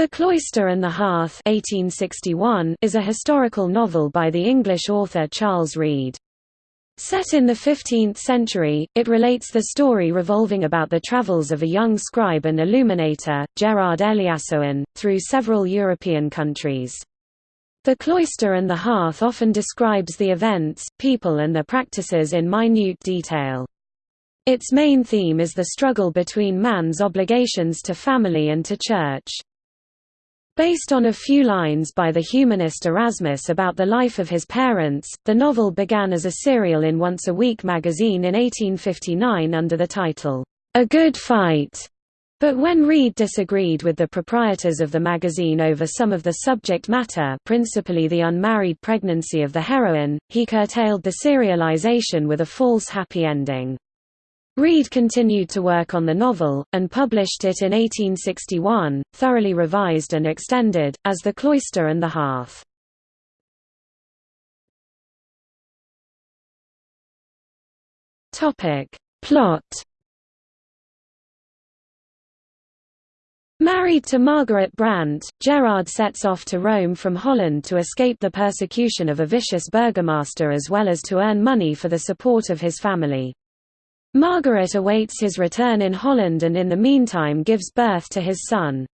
The Cloister and the Hearth 1861 is a historical novel by the English author Charles Reade. Set in the 15th century, it relates the story revolving about the travels of a young scribe and illuminator, Gerard Eliassoen, through several European countries. The Cloister and the Hearth often describes the events, people and their practices in minute detail. Its main theme is the struggle between man's obligations to family and to church. Based on a few lines by the humanist Erasmus about the life of his parents, the novel began as a serial in Once a Week magazine in 1859 under the title, A Good Fight. But when Reade disagreed with the proprietors of the magazine over some of the subject matter principally the unmarried pregnancy of the heroine, he curtailed the serialization with a false happy ending. Reade continued to work on the novel, and published it in 1861, thoroughly revised and extended, as The Cloister and the Hearth. Plot Married to Margaret Brandt, Gerard sets off to Rome from Holland to escape the persecution of a vicious burgomaster as well as to earn money for the support of his family. Margaret awaits his return in Holland and in the meantime gives birth to his son.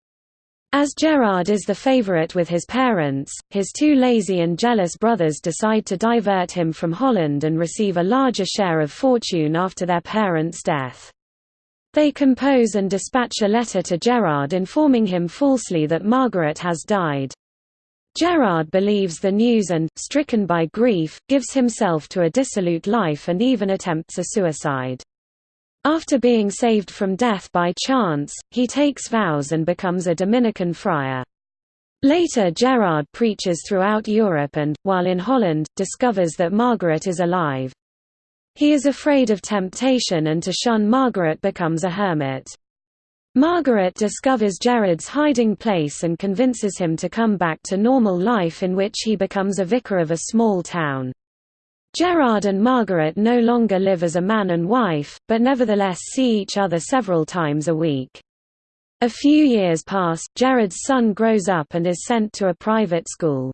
As Gerard is the favorite with his parents, his two lazy and jealous brothers decide to divert him from Holland and receive a larger share of fortune after their parents' death. They compose and dispatch a letter to Gerard informing him falsely that Margaret has died. Gerard believes the news and, stricken by grief, gives himself to a dissolute life and even attempts a suicide. After being saved from death by chance, he takes vows and becomes a Dominican friar. Later Gerard preaches throughout Europe and, while in Holland, discovers that Margaret is alive. He is afraid of temptation and to shun Margaret becomes a hermit. Margaret discovers Gerard's hiding place and convinces him to come back to normal life in which he becomes a vicar of a small town. Gerard and Margaret no longer live as a man and wife, but nevertheless see each other several times a week. A few years pass, Gerard's son grows up and is sent to a private school.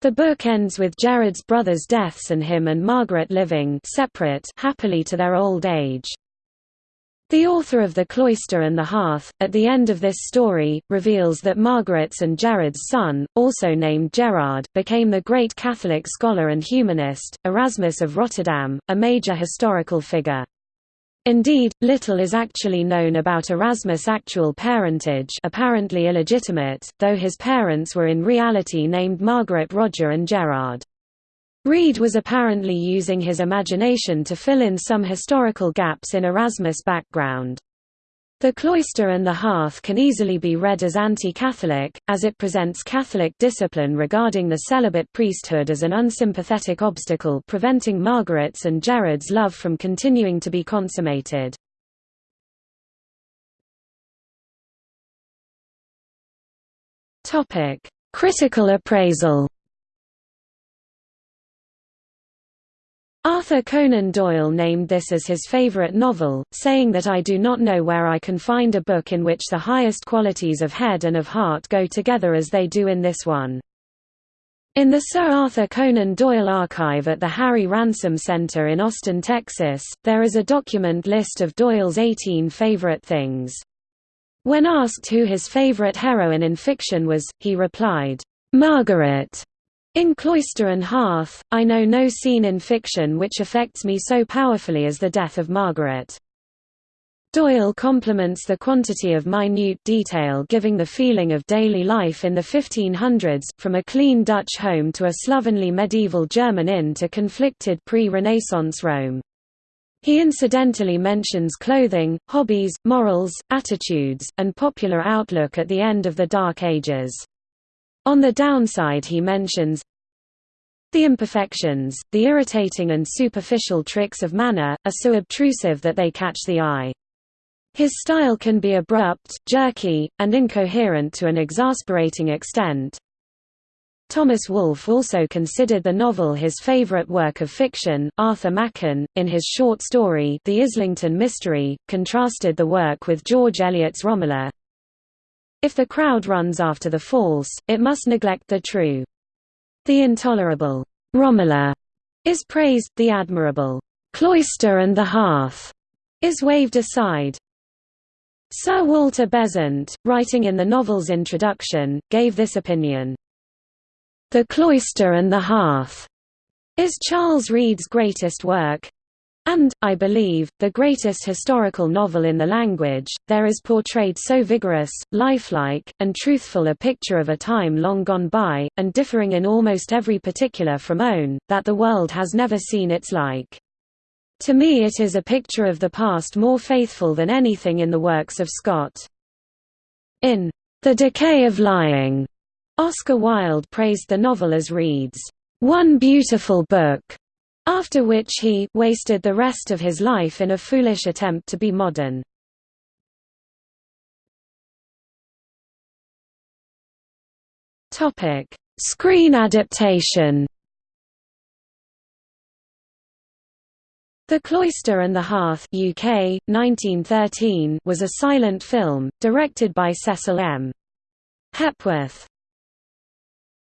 The book ends with Gerard's brothers' deaths and him and Margaret living separate happily to their old age. The author of The Cloister and the Hearth, at the end of this story, reveals that Margaret's and Gerard's son, also named Gerard, became the great Catholic scholar and humanist, Erasmus of Rotterdam, a major historical figure. Indeed, little is actually known about Erasmus' actual parentage apparently illegitimate, though his parents were in reality named Margaret Roger and Gerard. Reade was apparently using his imagination to fill in some historical gaps in Erasmus' background. The Cloister and the Hearth can easily be read as anti-Catholic, as it presents Catholic discipline regarding the celibate priesthood as an unsympathetic obstacle preventing Margaret's and Gerard's love from continuing to be consummated. Critical appraisal Arthur Conan Doyle named this as his favorite novel, saying that I do not know where I can find a book in which the highest qualities of head and of heart go together as they do in this one. In the Sir Arthur Conan Doyle archive at the Harry Ransom Center in Austin, Texas, there is a document list of Doyle's 18 favorite things. When asked who his favorite heroine in fiction was, he replied, "'Margaret' In Cloister and Hearth, I know no scene in fiction which affects me so powerfully as the death of Margaret. Doyle compliments the quantity of minute detail giving the feeling of daily life in the 1500s, from a clean Dutch home to a slovenly medieval German inn to conflicted pre-Renaissance Rome. He incidentally mentions clothing, hobbies, morals, attitudes, and popular outlook at the end of the Dark Ages. On the downside he mentions the imperfections, the irritating and superficial tricks of manner, are so obtrusive that they catch the eye. His style can be abrupt, jerky, and incoherent to an exasperating extent. Thomas Wolfe also considered the novel his favorite work of fiction. Arthur Machen, in his short story The Islington Mystery, contrasted the work with George Eliot's Romola, If the crowd runs after the false, it must neglect the true. The intolerable Romola is praised, the admirable cloister and the hearth is waved aside. Sir Walter Besant, writing in the novel's introduction, gave this opinion. The Cloister and the Hearth is Charles Reade's greatest work, and, I believe, the greatest historical novel in the language, there is portrayed so vigorous, lifelike, and truthful a picture of a time long gone by, and differing in almost every particular from own, that the world has never seen its like. To me it is a picture of the past more faithful than anything in the works of Scott. In The Decay of Lying, Oscar Wilde praised the novel as Reade's one beautiful book, after which he wasted the rest of his life in a foolish attempt to be modern. Topic: Screen adaptation. The Cloister and the Hearth UK, 1913 was a silent film, directed by Cecil M. Hepworth.